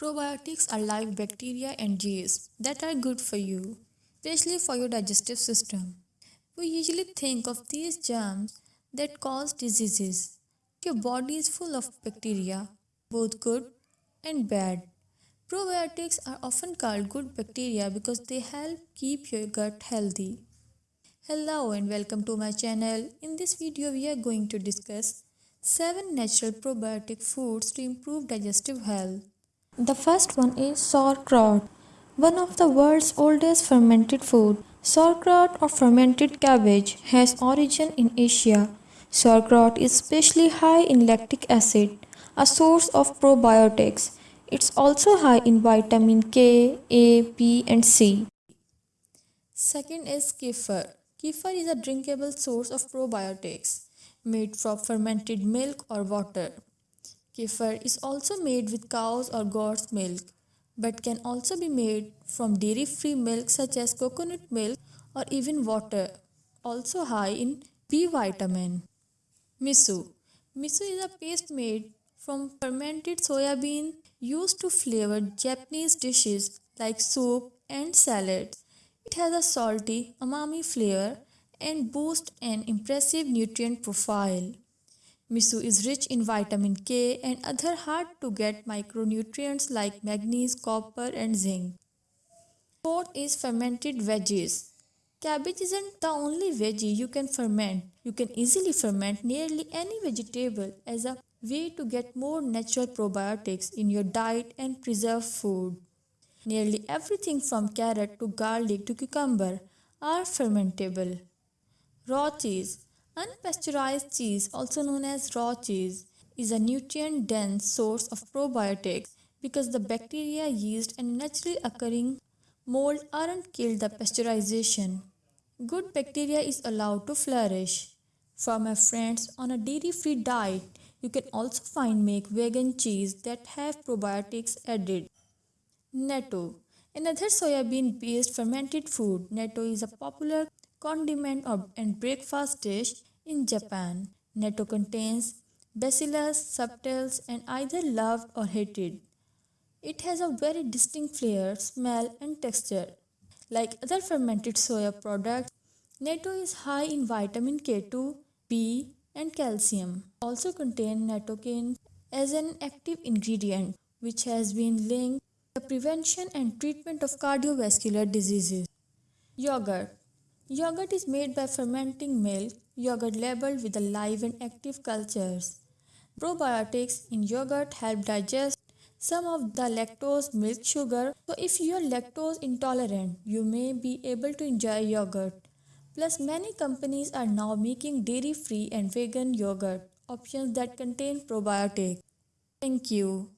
Probiotics are live bacteria and yeast that are good for you, especially for your digestive system. We usually think of these germs that cause diseases. Your body is full of bacteria, both good and bad. Probiotics are often called good bacteria because they help keep your gut healthy. Hello and welcome to my channel. In this video we are going to discuss 7 natural probiotic foods to improve digestive health. The first one is sauerkraut, one of the world's oldest fermented food. Sauerkraut or fermented cabbage has origin in Asia. Sauerkraut is especially high in lactic acid, a source of probiotics. It's also high in vitamin K, A, B and C. Second is kefir. Kefir is a drinkable source of probiotics made from fermented milk or water. Kefir is also made with cow's or goat's milk but can also be made from dairy-free milk such as coconut milk or even water, also high in B vitamin. Miso. Miso is a paste made from fermented soya bean used to flavor Japanese dishes like soup and salads. It has a salty, umami flavor and boasts an impressive nutrient profile. Miso is rich in vitamin K and other hard to get micronutrients like manganese, copper and zinc. Fourth is fermented veggies. Cabbage isn't the only veggie you can ferment. You can easily ferment nearly any vegetable as a way to get more natural probiotics in your diet and preserve food. Nearly everything from carrot to garlic to cucumber are fermentable. Raw cheese Unpasteurized cheese, also known as raw cheese, is a nutrient-dense source of probiotics because the bacteria, yeast and naturally occurring mold aren't killed by pasteurization. Good bacteria is allowed to flourish. For my friends on a dairy-free diet, you can also find make vegan cheese that have probiotics added. Natto Another soybean-based fermented food, natto is a popular condiment and breakfast dish in Japan. Natto contains bacillus subtilis and either loved or hated. It has a very distinct flavor, smell and texture. Like other fermented soya products, natto is high in vitamin K2, B and calcium. Also contain nattokinase as an active ingredient which has been linked to the prevention and treatment of cardiovascular diseases. Yogurt Yogurt is made by fermenting milk, yogurt labeled with live and active cultures. Probiotics in yogurt help digest some of the lactose milk sugar. So if you are lactose intolerant, you may be able to enjoy yogurt. Plus many companies are now making dairy free and vegan yogurt options that contain probiotics. Thank you.